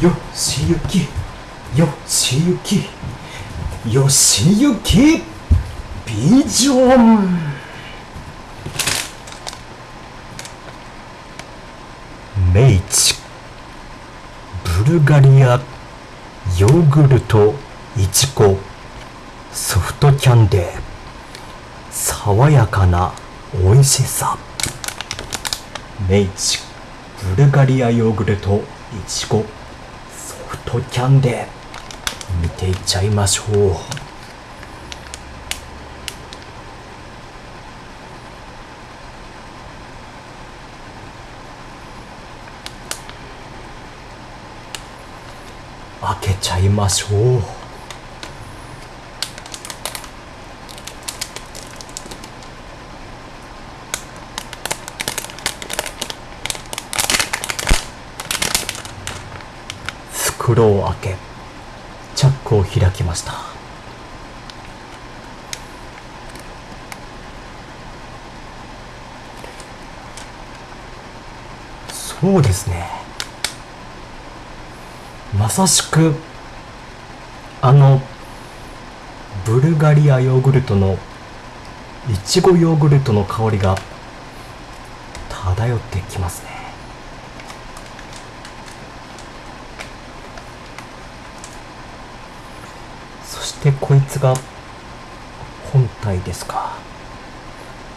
よしゆきよしゆきよしゆきビジョン。明治ブルガリアヨーグルトいちごソフトキャンデー。爽やかな美味しさ。明治ブルガリアヨーグルトいちごとキャンで見ていっちゃいましょう。開けちゃいましょう。袋を開けチャックを開きました。そうですね。まさしくあのブルガリアヨーグルトのいちごヨーグルトの香りが漂ってきますねそしてこいつが本体ですか。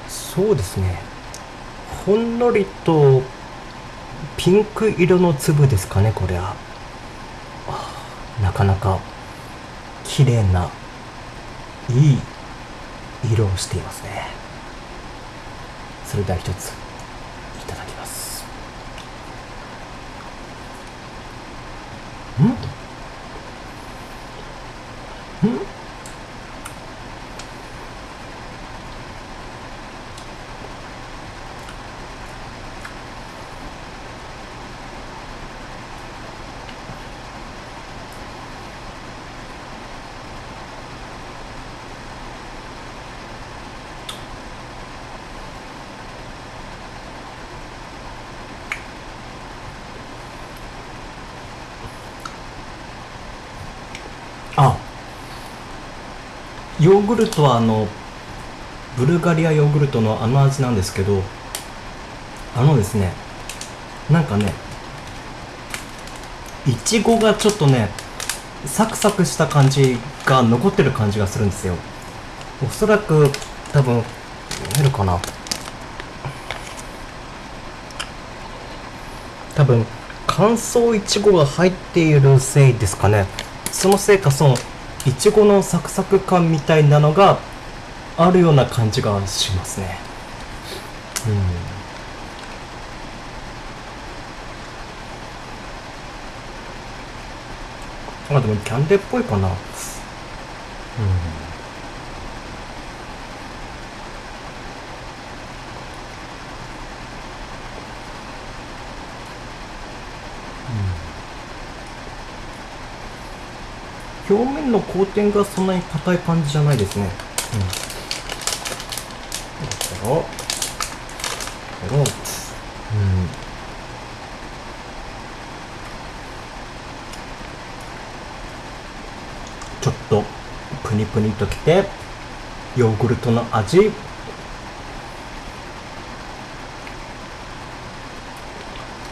そうですね。ほんのりとピンク色の粒ですかねこれはなかなか綺麗ないい色をしていますね。それでは一ついただきます。んんあヨーグルトはあのブルガリアヨーグルトのあの味なんですけどあのですねなんかねいちごがちょっとねサクサクした感じが残ってる感じがするんですよ。おそらく多分見えるかな。多分乾燥いちごが入っているせいですかね。そのせいかそのいちごのサクサク感みたいなのがあるような感じがしますね。うん。あでもキャンデーっぽいかな。うん。表面のコーティングがそんなに硬い感じじゃないですね。うん。だから、ペロン。うん。ちょっとプニプニときて、ヨーグルトの味。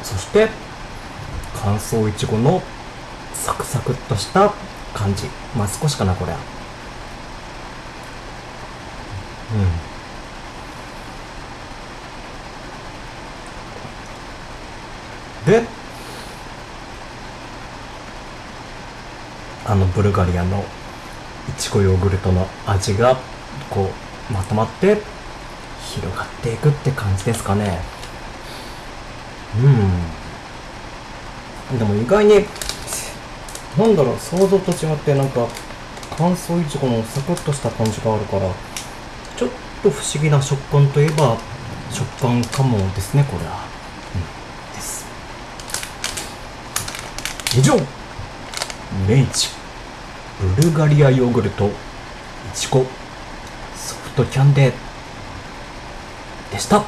そして、乾燥いちごのサクサクっとした感じ。まあ少しかなこれは。うん。であのブルガリアのいちごヨーグルトの味がこうまとまって広がっていくって感じですかね。うん。でも意外になんだろう想像と違ってなんか乾燥いちごのサクッとした感じがあるからちょっと不思議な食感といえば食感かもですねこれは、うん、です。以上明治ブルガリアヨーグルトいちごソフトキャンデーでした。